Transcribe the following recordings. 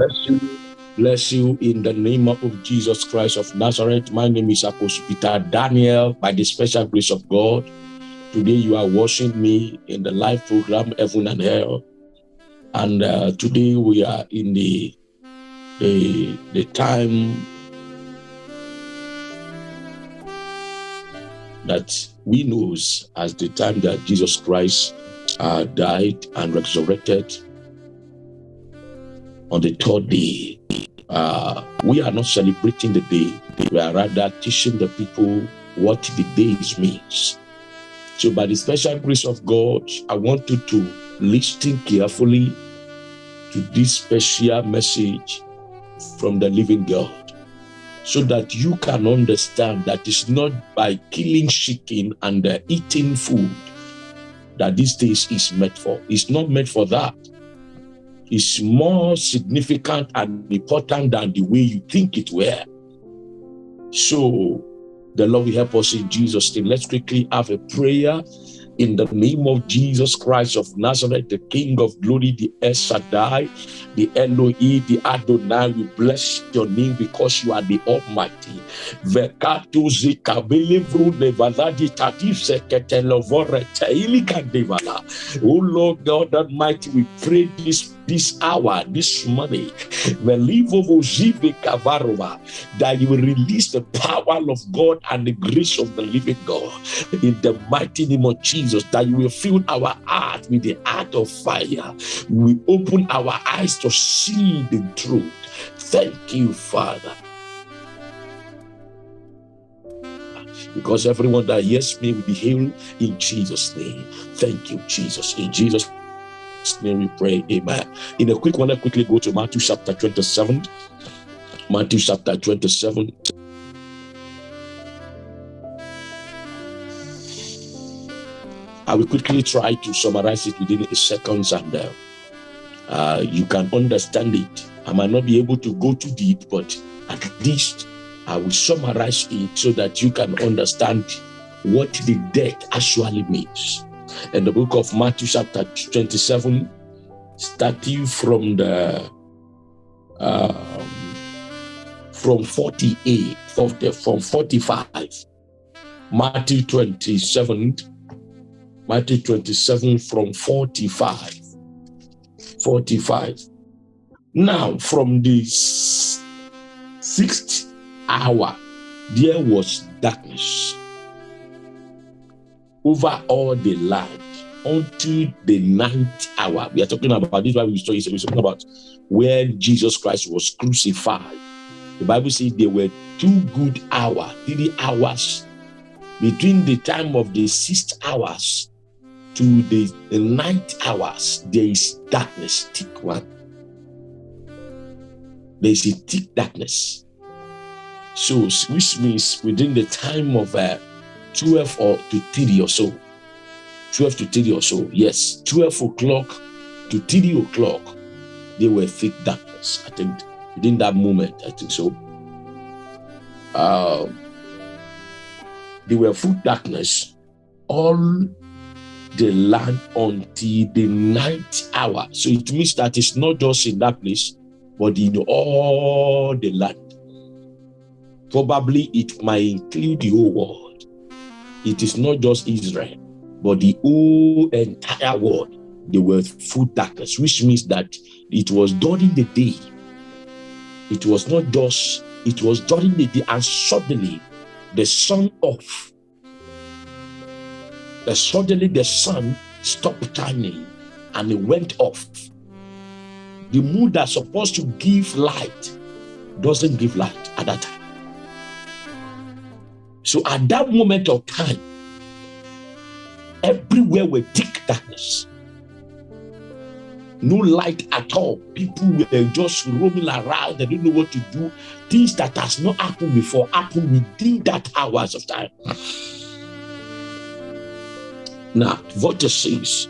Bless you. Bless you in the name of Jesus Christ of Nazareth. My name is Apostle Peter Daniel. By the special grace of God, today you are watching me in the live program Heaven and Hell. And uh, today we are in the, the, the time that we knows as the time that Jesus Christ uh, died and resurrected on the third day. Uh, we are not celebrating the day, we are rather teaching the people what the day means. So by the special grace of God, I want you to listen carefully to this special message from the living God so that you can understand that it's not by killing chicken and uh, eating food that this day is meant for. It's not meant for that. It's more significant and important than the way you think it were. So the Lord will help us in Jesus' name. Let's quickly have a prayer in the name of Jesus Christ of Nazareth, the King of glory, the El Shaddai, the Elohim, the Adonai. We bless your name because you are the Almighty. Oh Lord God Almighty, we pray this this hour, this morning, that you will release the power of God and the grace of the living God in the mighty name of Jesus, that you will fill our heart with the heart of fire. We open our eyes to see the truth. Thank you, Father. Because everyone that hears me will be healed in Jesus' name. Thank you, Jesus. In Jesus' name we pray. Amen. In a quick one, let's quickly go to Matthew chapter 27. Matthew chapter 27. I will quickly try to summarize it within a seconds and uh, uh, you can understand it. I might not be able to go too deep, but at least I will summarize it so that you can understand what the death actually means. In the book of Matthew, chapter 27, starting from the um, from 48, from 45, Matthew 27, Matthew 27 from 45. 45. Now, from the sixth hour, there was darkness over all the land until the ninth hour. We are talking about this. Why we we're talking about where Jesus Christ was crucified. The Bible says there were two good hours, three hours between the time of the sixth hours to the, the ninth hours. There is darkness, thick one. There is a thick darkness. So, which means within the time of uh, 12 or to 3 or so, 12 to 3 or so, yes, 12 o'clock to 3 o'clock, they were thick darkness. I think within that moment, I think so. Uh, they were full darkness all the land until the ninth hour. So it means that it's not just in that place, but in all the land. Probably it might include the whole world. It is not just Israel, but the whole entire world. They were full darkness, which means that it was during the day. It was not just, it was during the day, and suddenly the sun off. The suddenly the sun stopped shining and it went off. The moon that's supposed to give light doesn't give light at that time. So at that moment of time, everywhere were thick darkness. No light at all. People were just roaming around. They didn't know what to do. Things that has not happened before happened within that hours of time. Now, what it says,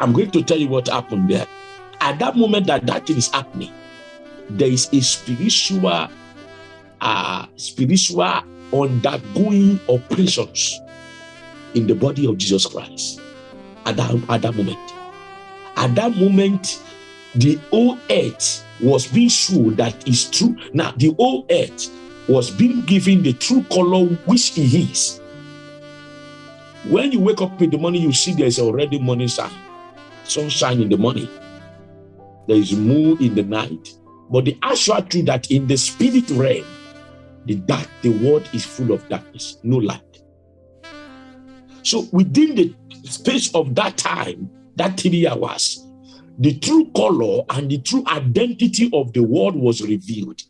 I'm going to tell you what happened there. At that moment that that thing is happening, there is a spiritual, uh, spiritual undergoing operations in the body of Jesus Christ at that, at that moment. At that moment, the whole earth was being shown that is true. Now, the whole earth was being given the true color which he is. When you wake up in the morning, you see there's already morning sun, sunshine in the morning. There is moon in the night. But the actual truth that in the spirit realm, the dark, the world is full of darkness, no light. So within the space of that time, that three hours, the true color and the true identity of the world was revealed.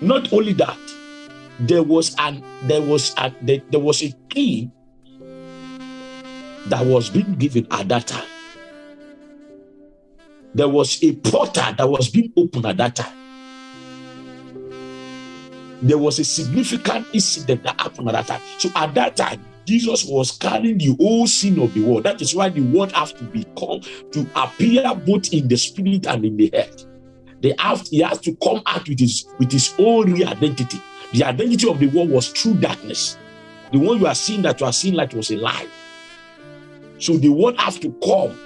Not only that, there was an there was a there, there was a key that was being given at that time. There was a portal that was being opened at that time. There was a significant incident that happened at that time. So at that time, Jesus was carrying the whole sin of the world. That is why the world has to become to appear both in the spirit and in the head. They have he has to come out with his with his own real identity. The identity of the world was true darkness. The one you are seeing that you are seeing like was a lie. So the world has to come.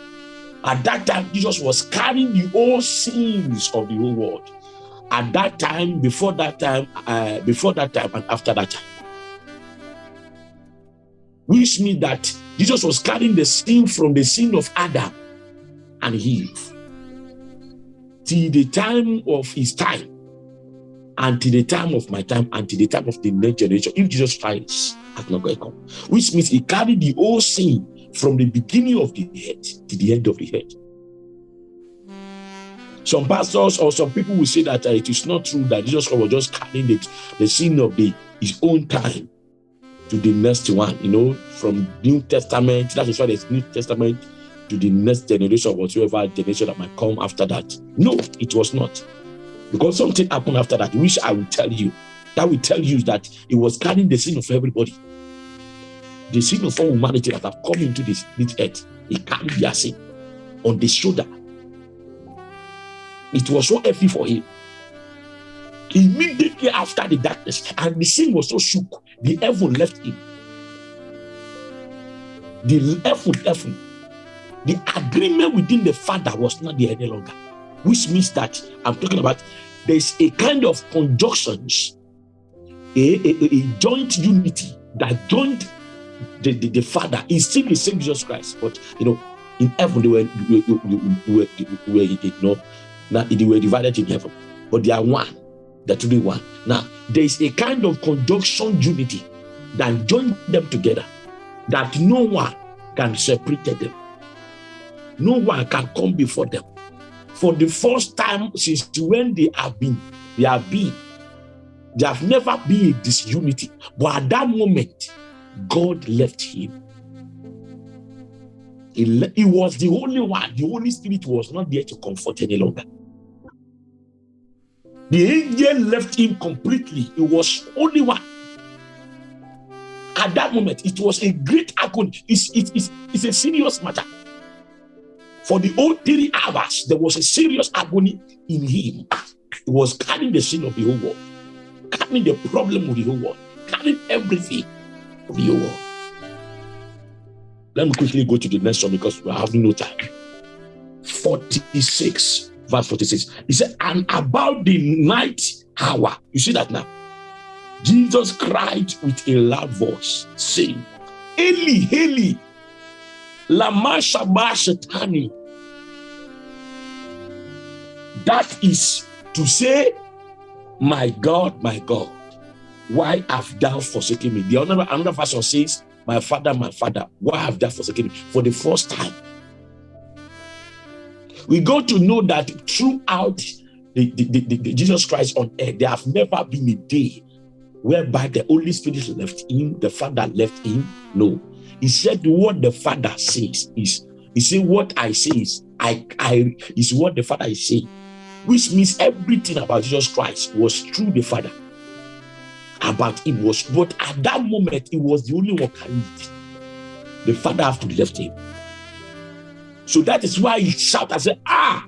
At that time, Jesus was carrying the whole sins of the whole world. At that time, before that time, uh, before that time, and after that time. Which means that Jesus was carrying the sin from the sin of Adam and Eve till the time of his time until the time of my time, until the time of the next generation, if Jesus Christ has not going to come. Which means he carried the whole sin from the beginning of the earth to the end of the earth. Some pastors or some people will say that uh, it is not true that Jesus Christ was just carrying the, the sin of the his own time to the next one, you know, from New Testament, that is why there's New Testament to the next generation, or whatever generation that might come after that. No, it was not. Because something happened after that, which I will tell you. That will tell you that it was carrying the sin of everybody. The sin of all humanity that have come into this, this earth. It carried their sin on the shoulder. It was so heavy for him. Immediately after the darkness, and the sin was so shook, the heaven left him. The heaven, heaven, the agreement within the father was not there any longer which means that I'm talking about there's a kind of conjunctions, a, a, a joint unity that joined the, the, the, Father is still the same Jesus Christ, but you know, in heaven they were, they were, they were, they were you know, now they were divided in heaven, but they are one, they're one. Now, there is a kind of conjunction unity that joined them together that no one can separate them. No one can come before them for the first time since when they have been, they have been, they have never been a disunity. But at that moment, God left him. He, he was the only one. The Holy Spirit was not there to comfort any longer. The angel left him completely. It was only one. At that moment, it was a great agony. It's, it's, it's, it's a serious matter. For the whole three hours, there was a serious agony in him. He was carrying the sin of the whole world, carrying the problem of the whole world, carrying everything of the whole world. Let me quickly go to the next one because we have no time. 46, verse 46. He said, And about the night hour, you see that now? Jesus cried with a loud voice, saying, Eli, Eli, Lama Shabashatani. That is to say, My God, my God, why have thou forsaken me? The other another version says, My father, my father, why have thou forsaken me? For the first time. We got to know that throughout the, the, the, the Jesus Christ on earth, there have never been a day whereby the Holy Spirit left him, the Father left him. No, he said, What the Father says is, He said, What I say is, I, I is what the Father is saying, which means everything about Jesus Christ was through the Father. About him was, but at that moment, he was the only one carrying it. The Father have to left him. So that is why he shout and say, Ah,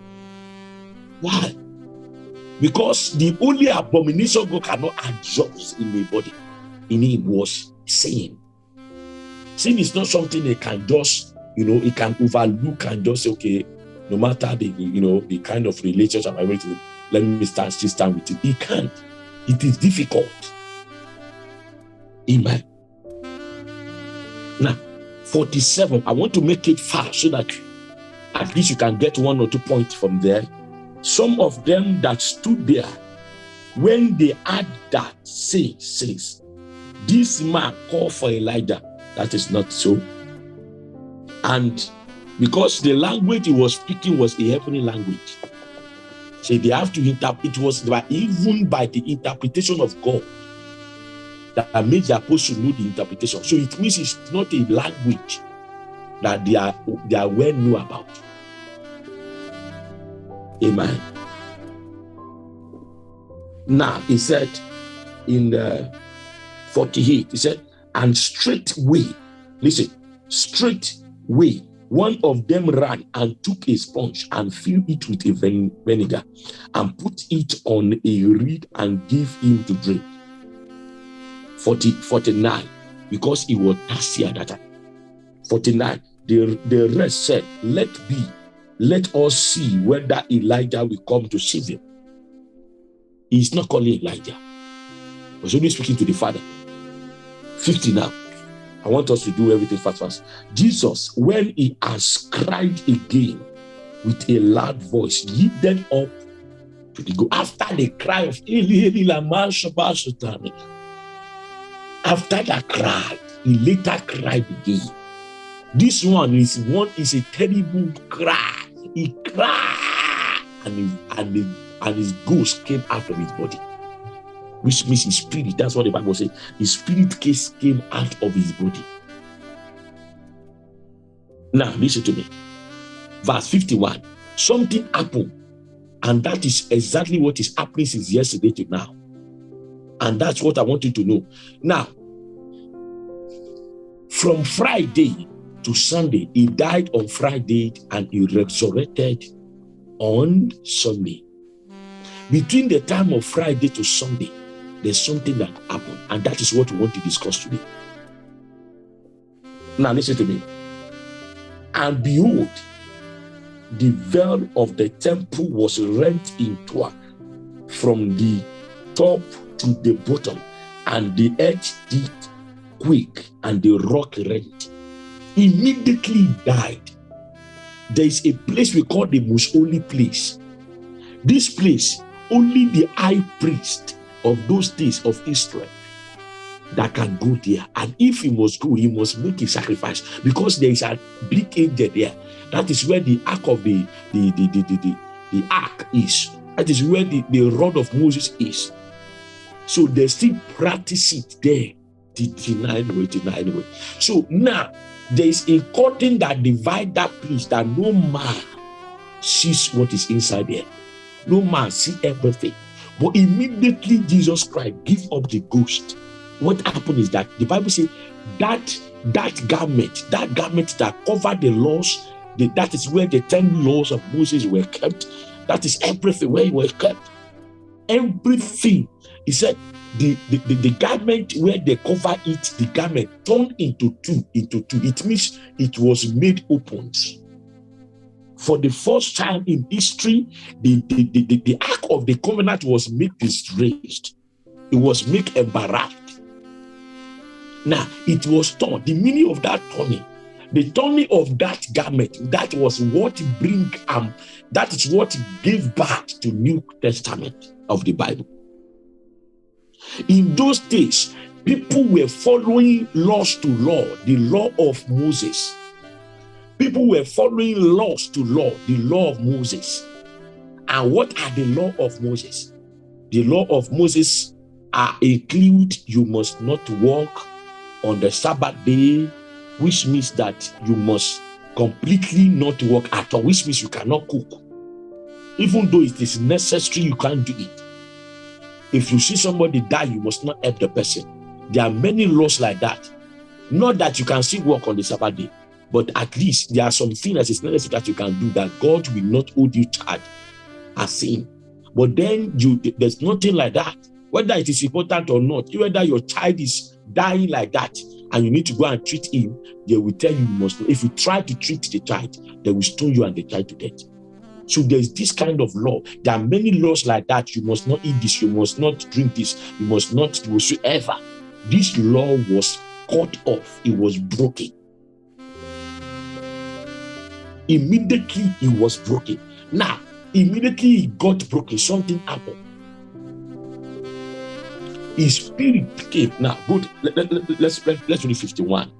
why? Because the only abomination God cannot adjust in the body in him was sin. Sin is not something they can just, you know, it can overlook and just say, okay, no matter the you know the kind of relationship I'm everything. Let me start this time with you. He can't. It is difficult. Amen. Now, 47. I want to make it fast so that at least you can get one or two points from there. Some of them that stood there, when they had that, say, says, this man called for Elijah. That is not so. And because the language he was speaking was a heavenly language, so they have to interpret. It was by, even by the interpretation of God that made the apostle know the interpretation. So it means it's not a language that they are they are well know about. Amen. Now he said in the 48, he said, and straightway, listen, straightway, one of them ran and took a sponge and filled it with a vinegar and put it on a reed and gave him to drink. 40, 49, because he was thirsty at that time. 49, the, the rest said, Let be, let us see whether Elijah will come to save him. He's not calling Elijah, he's only speaking to the Father. 50 now. I want us to do everything fast, fast. Jesus, when he has cried again with a loud voice, lifted up to the go after the cry of Eli, Eli, Lama, After that cry, he later cried again. This one is one is a terrible cry. He cried and his, and, his, and his ghost came out of his body which means his spirit. That's what the Bible says. His spirit case came out of his body. Now, listen to me. Verse 51. Something happened, and that is exactly what is happening since yesterday to now. And that's what I want you to know. Now, from Friday to Sunday, he died on Friday and he resurrected on Sunday. Between the time of Friday to Sunday, there's something that happened, and that is what we want to discuss today. Now, listen to me. And behold, the veil of the temple was rent in two from the top to the bottom, and the edge did quake, and the rock rent. Immediately died. There is a place we call the most holy place. This place, only the high priest of those days of Israel that can go there. And if he must go, he must make a sacrifice because there is a big angel there. That is where the ark of the the the the, the, the, the ark is. That is where the, the rod of Moses is. So they still practice it there. Deny anyway, deny anyway. So now there is a curtain that divide that place that no man sees what is inside there. No man see everything. But immediately Jesus Christ give up the ghost. What happened is that the Bible says that that garment, that garment that covered the laws, the, that is where the ten laws of Moses were kept. That is everything where it was kept. Everything. He said the, the, the, garment where they cover it, the garment turned into two, into two. It means it was made open for the first time in history, the, the, the, the, the ark of the covenant was made disgraced. It was made embarrassed. Now, it was torn. The meaning of that turning, the turning of that garment, that was what bring um, that is what gave birth to New Testament of the Bible. In those days, people were following laws to law, the law of Moses People were following laws to law, the law of Moses. And what are the law of Moses? The law of Moses are include you must not walk on the Sabbath day, which means that you must completely not work at all, which means you cannot cook. Even though it is necessary, you can't do it. If you see somebody die, you must not help the person. There are many laws like that. Not that you can still work on the Sabbath day, but at least there are some things that is necessary that you can do that God will not hold you charged as sin. But then you there's nothing like that. Whether it is important or not, whether your child is dying like that and you need to go and treat him, they will tell you, you must. If you try to treat the child, they will stone you and the child to death. So there's this kind of law. There are many laws like that. You must not eat this, you must not drink this, you must not whatsoever. This law was cut off, it was broken. Immediately it was broken. Now, immediately it got broken, something happened. His spirit came. Now, good. Let, let, let, let's let, let's read 51.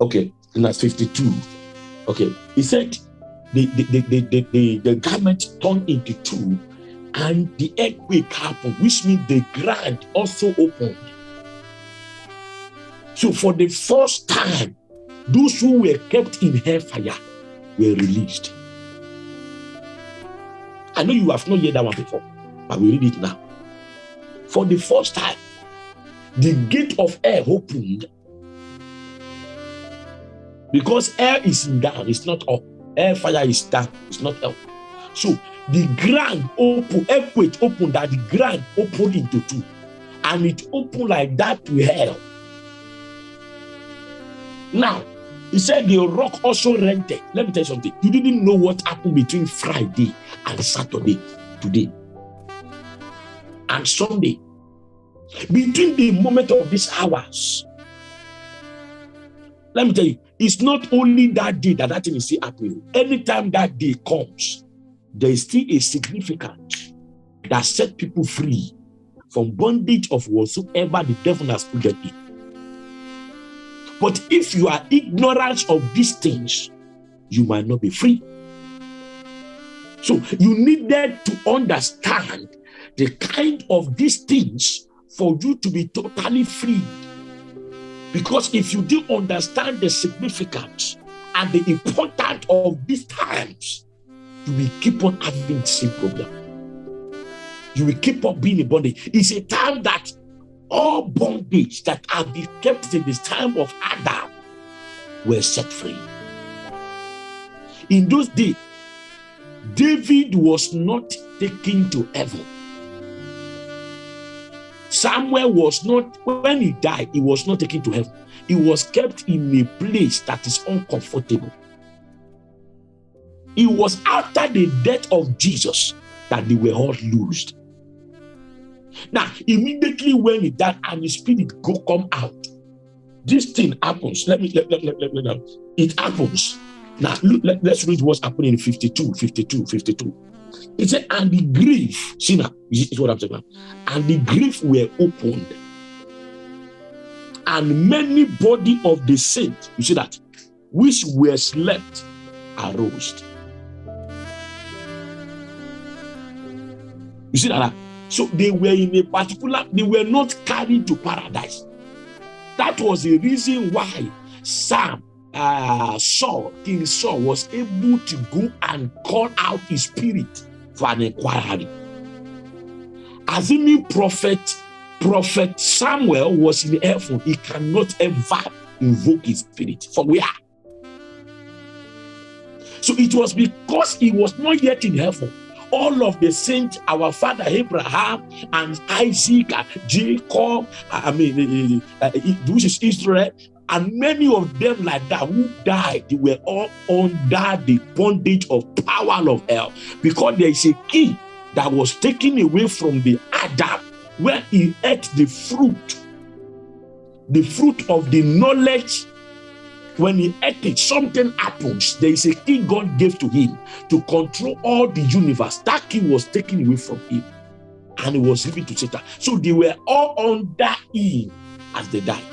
Okay, that's 52. Okay, he said the the, the, the, the, the, garment turned into two, and the earthquake happened, which means the ground also opened. So, for the first time, those who were kept in hellfire were released. I know you have not heard that one before, but we read it now. For the first time, the gate of air opened because air is in down, it's not up. Air fire is down, it's not up. So the ground open, earthquake opened that the ground opened into two, and it opened like that to hell. Now, he said the rock also rented. Let me tell you something. You didn't know what happened between Friday and Saturday today and Sunday. Between the moment of these hours, let me tell you, it's not only that day that that thing is still happening. Anytime that day comes, there is still a significance that set people free from bondage of whatsoever the devil has put them in. But if you are ignorant of these things, you might not be free. So you needed to understand the kind of these things for you to be totally free. Because if you do understand the significance and the importance of these times, you will keep on having the same problem. You will keep on being in bondage. It's a time that all bondage that have been kept in this time of Adam were set free. In those days, David was not taken to heaven. Samuel was not, when he died, he was not taken to heaven. He was kept in a place that is uncomfortable. It was after the death of Jesus that they were all loosed. Now, immediately when he died and his spirit go come out, this thing happens. Let me let, let, let, let, let, it happens. Now, let, us read what's happening in 52, 52, 52. It said, and the grief, see now, is what I'm saying now. And the grief were opened. And many body of the saints, you see that, which were slept, arose. You see that? So they were in a particular, they were not carried to paradise. That was the reason why Sam, uh, Saul, King Saul, was able to go and call out his spirit for an inquiry. Assuming prophet, prophet Samuel was in heaven, he cannot ever invoke his spirit. For where? So it was because he was not yet in heaven all of the saints, our father Abraham and Isaac, Jacob, I mean, uh, which is Israel, and many of them like that who died, they were all under the bondage of power of hell because there is a key that was taken away from the Adam where he ate the fruit, the fruit of the knowledge when he ate it, something happens. There is a key God gave to him to control all the universe. That key was taken away from him and it was given to Satan. So they were all under him as they died.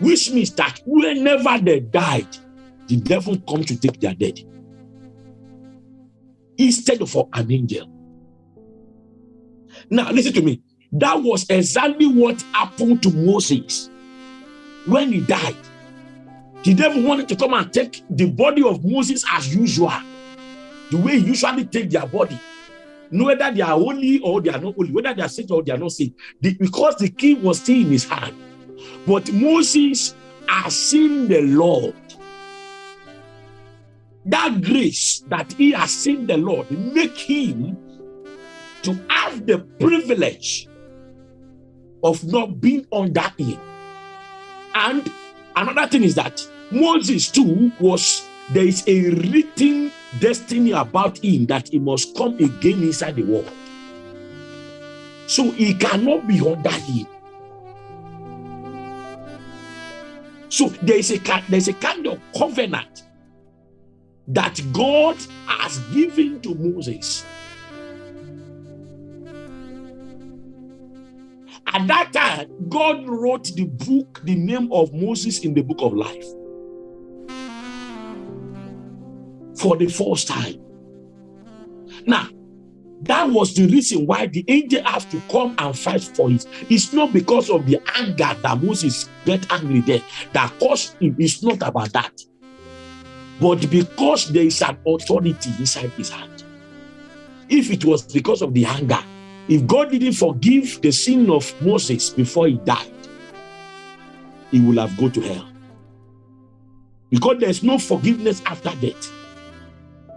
Which means that whenever they died, the devil come to take their dead instead of an angel. Now, listen to me. That was exactly what happened to Moses when he died, the devil wanted to come and take the body of Moses as usual, the way he usually take their body. Whether they are holy or they are not holy, whether they are saved or they are not saved, because the key was still in his hand. But Moses has seen the Lord. That grace that he has seen the Lord make him to have the privilege of not being that him. And another thing is that Moses too was there is a written destiny about him that he must come again inside the world. So he cannot be under him. So there is a there's a kind of covenant that God has given to Moses. At that time, God wrote the book, the name of Moses in the book of life. For the first time. Now, that was the reason why the angel has to come and fight for it. It's not because of the anger that Moses get angry there that caused him. It's not about that. But because there is an authority inside his hand. If it was because of the anger, if God didn't forgive the sin of Moses before he died, he will have gone to hell. Because there's no forgiveness after death.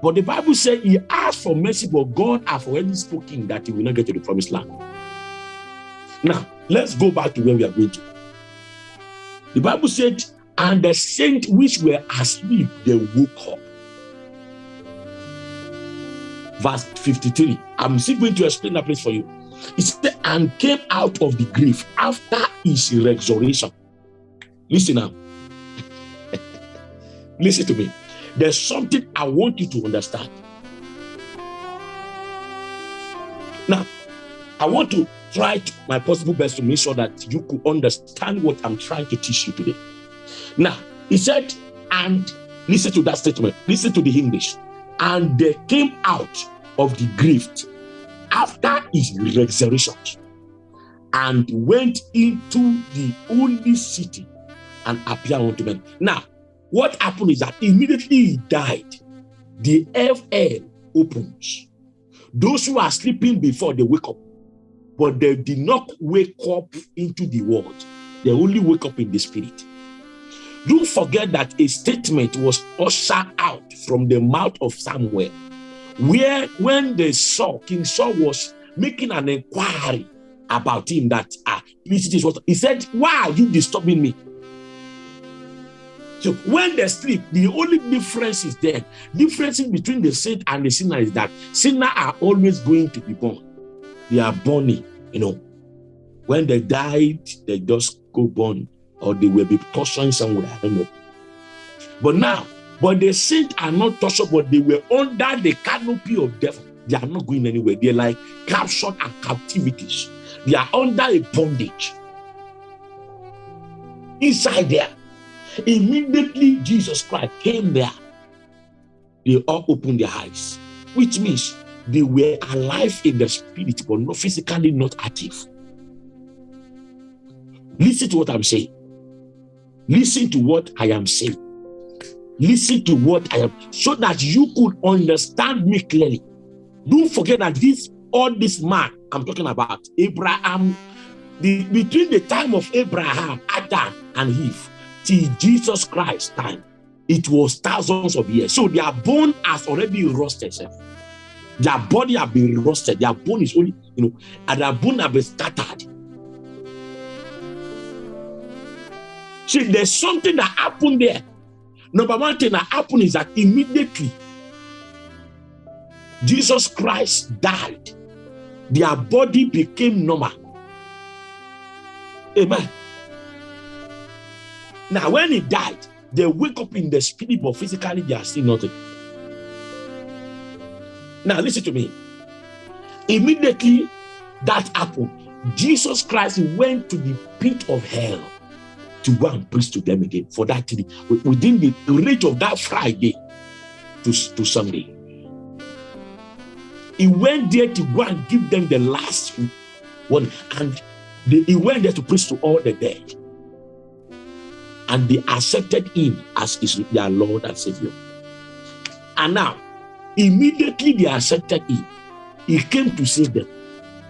But the Bible said he asked for mercy, but God has already spoken that he will not get to the promised land. Now, let's go back to where we are going to. The Bible said, and the saints which were asleep, they woke up. Verse 53. I'm still going to explain that place for you. It said, and came out of the grave after his resurrection. Listen now. Listen to me. There's something I want you to understand. Now, I want to try to, my possible best to make sure that you could understand what I'm trying to teach you today. Now, he said, and listen to that statement, listen to the English. And they came out of the grave after his resurrection and went into the only city and appeared unto men. Now, what happened is that immediately he died, the FL opens. Those who are sleeping before they wake up, but they did not wake up into the world. They only wake up in the spirit. Don't forget that a statement was ushered out from the mouth of Samuel, where when they saw King Saul was making an inquiry about him that ah, this is what he said, Why are you disturbing me? So when they sleep, the only difference is there. Difference between the saint and the sinner is that sinner are always going to be born. They are born, you know. When they died, they just go born, or they will be tortured somewhere. I don't know. But now, but the saints are not tortured, but they were under the canopy of death. They are not going anywhere. They're like captured and captivities. They are under a bondage. Inside there. Immediately Jesus Christ came there. They all opened their eyes, which means they were alive in the spirit, but not physically not active. Listen to what I'm saying. Listen to what I am saying. Listen to what I am, so that you could understand me clearly. Don't forget that this all this man I'm talking about, Abraham, the, between the time of Abraham, Adam, and Eve, till Jesus Christ time, it was thousands of years. So their bone has already rusted. Their body have been rusted. Their bone is only, you know, and their bone have been scattered. See, there's something that happened there. Number one thing that happened is that immediately Jesus Christ died. Their body became normal. Amen. Now, when he died, they wake up in the spirit, but physically they are still nothing. Now, listen to me. Immediately that happened, Jesus Christ went to the pit of hell to go and preach to them again for that within the range of that Friday to, to Sunday. He went there to go and give them the last one, and they, he went there to preach to all the dead and they accepted him as his, their Lord and Savior. And now, immediately they accepted him. He came to save them.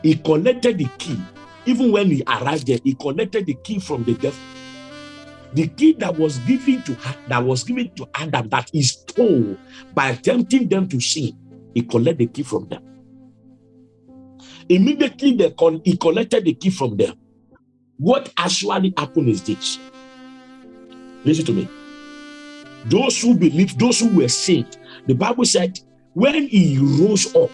He collected the key. Even when he arrived there, he collected the key from the devil. The key that was given to that was given to Adam that he stole by tempting them to sin. He collected the key from them. Immediately they he collected the key from them. What actually happened is this Listen to me. those who believed, those who were saved. The Bible said, when he rose up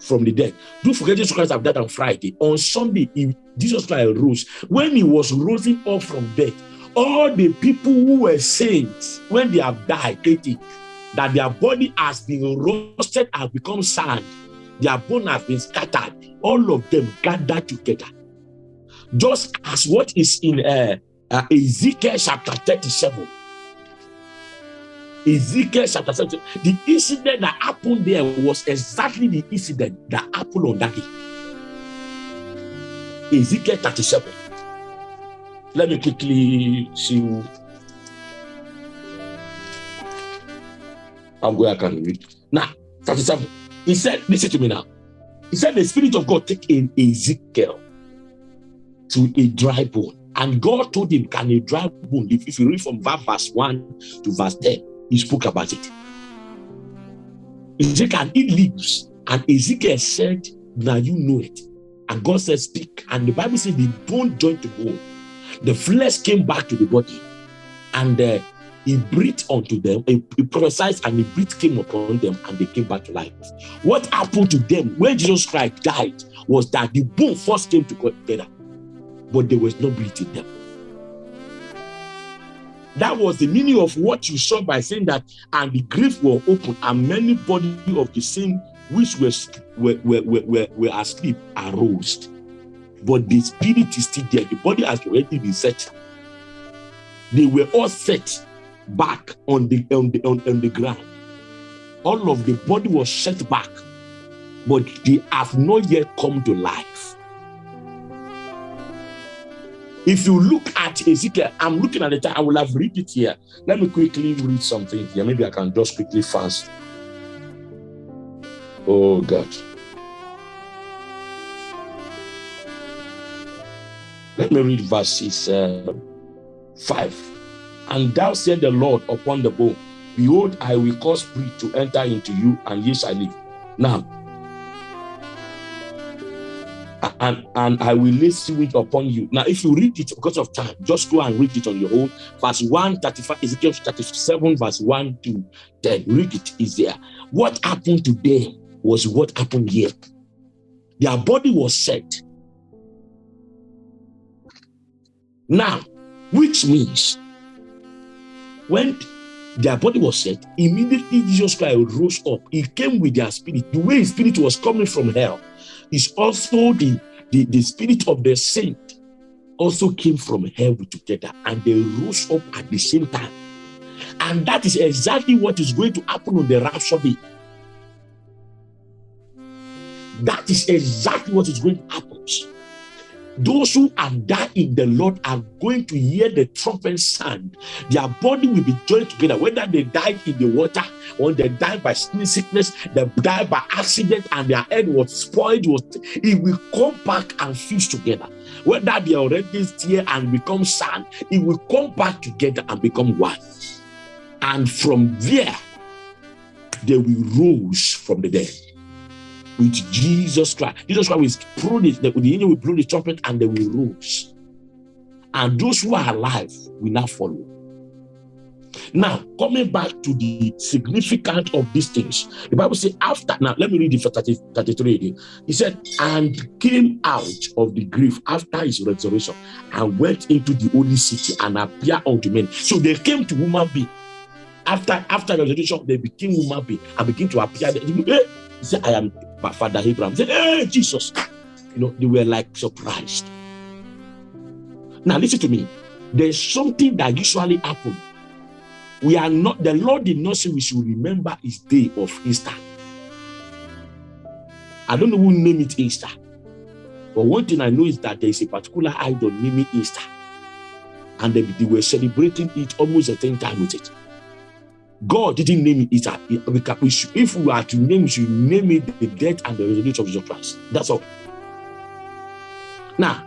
from the dead, don't forget Jesus Christ have died on Friday. On Sunday, he, Jesus Christ rose. When he was rising up from death, all the people who were saints, when they have died, that their body has been roasted and become sand, their bone has been scattered, all of them gathered together. Just as what is in uh, uh, Ezekiel chapter 37. Ezekiel chapter 37. The incident that happened there was exactly the incident that happened on that day. Ezekiel 37. Let me quickly see I'm going, to can read. Now, 37. He said, listen to me now. He said, the Spirit of God take in Ezekiel to a dry bone. And God told him, Can a dry bone live? If you read from verse 1 to verse 10, he spoke about it. Said, Can it lives? And Ezekiel said, Now you know it. And God said, Speak. And the Bible said, The bone joined to bone. The flesh came back to the body. And uh, he breathed unto them, he, he prophesied, and the breath came upon them, and they came back to life. What happened to them when Jesus Christ died was that the bone first came together but there was no breath in them. That was the meaning of what you saw by saying that, and the grave were open, and many body of the same which were, were, were, were, were asleep arose. But the spirit is still there. The body has already been set. They were all set back on the on the on, on the ground. All of the body was set back, but they have not yet come to life. If you look at Ezekiel, I'm looking at time, I will have read it here. Let me quickly read something here. Maybe I can just quickly fast. Oh, God. Let me read verses uh, 5. And thou said the Lord upon the bone, Behold, I will cause breath to enter into you, and ye shall live. Now, and, and I will lay sewage upon you. Now, if you read it because of time, just go and read it on your own. Verse 1, 35, Ezekiel 37, verse 1 to 10. Read it, is there. What happened to them was what happened here. Their body was set. Now, which means when their body was set, immediately Jesus Christ rose up. He came with their spirit. The way his spirit was coming from hell is also the, the, the spirit of the saint also came from heaven together and they rose up at the same time. And that is exactly what is going to happen on the day. That is exactly what is going to happen. Those who are died in the Lord are going to hear the trumpet sound. Their body will be joined together, whether they died in the water or they died by sickness, they died by accident, and their head was spoiled. It will come back and fuse together. Whether they already here and become sand, it will come back together and become one. And from there, they will rose from the dead with Jesus Christ. Jesus Christ will blow the, the angel will blow the trumpet and they will rose. And those who are alive will now follow. Now, coming back to the significance of these things, the Bible says, after, now let me read for 30, 33 again. He said, and came out of the grave after his resurrection and went into the holy city and appeared unto men. So they came to woman being. After after resurrection, they became woman being and begin to appear. He said, I am Father Abraham said, Hey, Jesus. You know, they were like surprised. Now, listen to me. There's something that usually happens. We are not, the Lord did not say we should remember his day of Easter. I don't know who named it Easter. But one thing I know is that there is a particular idol named Easter. And they, they were celebrating it almost the same time with it. God didn't name it. If we are to name, we should name it the death and the resurrection of Jesus Christ. That's all. Now,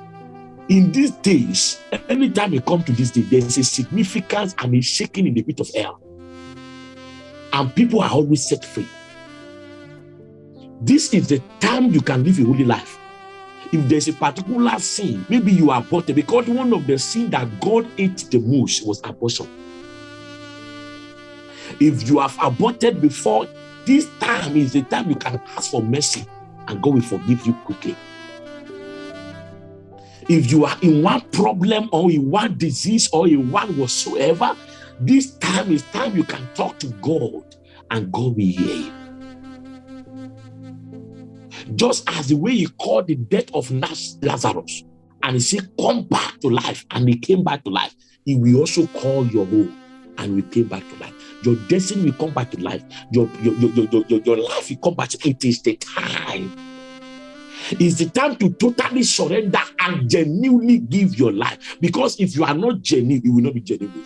in these days, anytime we come to this day, there's a significance and a shaking in the pit of hell. And people are always set free. This is the time you can live a holy life. If there's a particular sin, maybe you are aborted because one of the sin that God ate the most was abortion. If you have aborted before, this time is the time you can ask for mercy and God will forgive you quickly. If you are in one problem or in one disease or in one whatsoever, this time is time you can talk to God and God will hear you. Just as the way he called the death of Lazarus and he said, Come back to life, and he came back to life, he will also call your home and we came back to life. Your destiny will come back to life. Your, your, your, your, your, your life will come back. It is the time. It's the time to totally surrender and genuinely give your life. Because if you are not genuine, you will not be genuine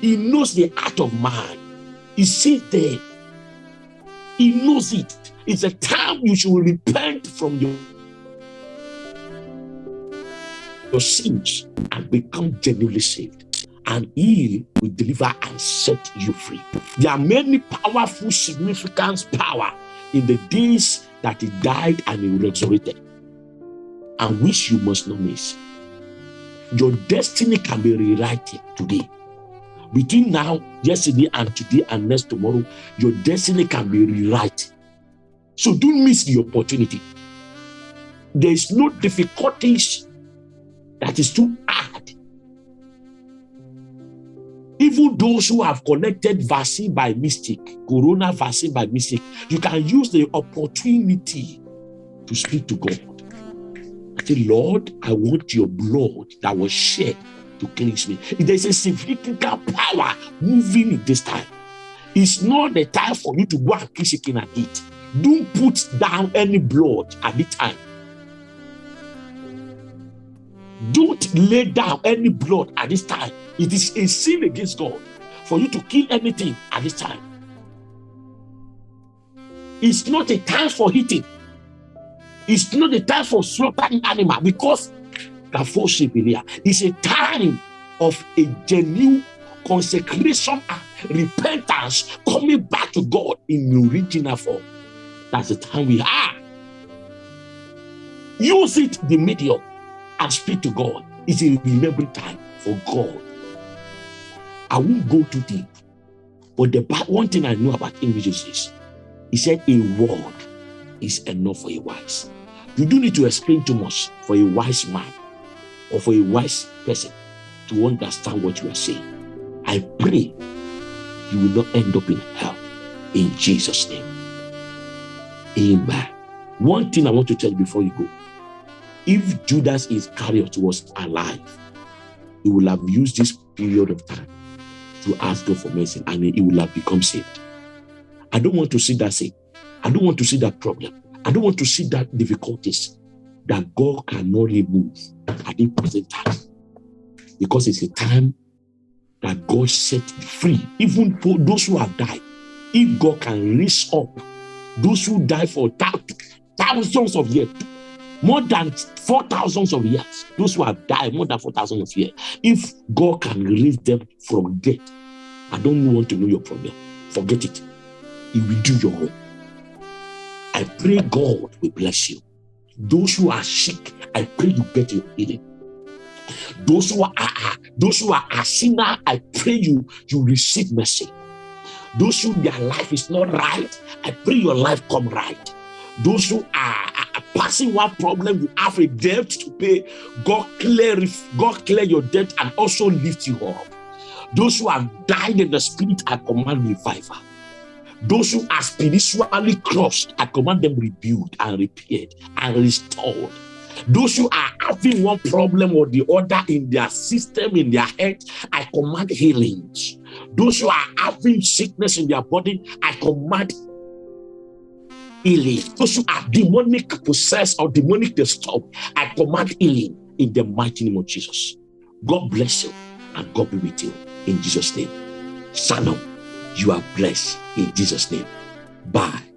He knows the heart of man. He sees there. He knows it. It's a time you should repent from your, your sins and become genuinely saved and he will deliver and set you free. There are many powerful, significant power in the days that he died and he resurrected, and which you must not miss. Your destiny can be rewritten today. Between now, yesterday, and today, and next tomorrow, your destiny can be rewritten. So don't miss the opportunity. There is no difficulties that is too even those who have collected vaccine by mistake, corona vaccine by mistake, you can use the opportunity to speak to God. I say, Lord, I want your blood that was shed to cleanse me. There's a significant power moving in this time. It's not the time for you to go and kill chicken and eat. Don't put down any blood at the time. Don't lay down any blood at this time. It is a sin against God for you to kill anything at this time. It's not a time for eating. It's not a time for slaughtering animal because is a time of a genuine consecration and repentance coming back to God in the original form. That's the time we are. Use it the medium and speak to God. It's a remembering time for God. I won't go too deep. But the one thing I know about English is he said a word is enough for a wise. You don't need to explain too much for a wise man or for a wise person to understand what you are saying. I pray you will not end up in hell in Jesus' name. Amen. One thing I want to tell you before you go if Judas Iscariot was alive, he would have used this period of time to ask God for mercy and he will have become saved. I don't want to see that sin. I don't want to see that problem. I don't want to see that difficulties that God cannot remove at the present time. Because it's a time that God set free, even for those who have died. If God can raise up those who die for thousands of years, more than four thousands of years. Those who have died more than four thousand of years. If God can release them from death, I don't want to know your problem. Forget it. He will do your own. I pray God will bless you. Those who are sick, I pray you get your healing. Those who are, those who are a sinner, I pray you you receive mercy. Those who their life is not right, I pray your life come right. Those who are passing one problem, you have a debt to pay. God clear, God clear your debt and also lift you up. Those who have died in the spirit, I command revival. Those who are spiritually crushed, I command them rebuilt and repaired and restored. Those who are having one problem or the other in their system, in their head, I command healings. Those who are having sickness in their body, I command healing. Those who are demonic possessed or demonic disturbed, I command healing in the mighty name of Jesus. God bless you and God be with you in Jesus' name. Shalom. You are blessed in Jesus' name. Bye.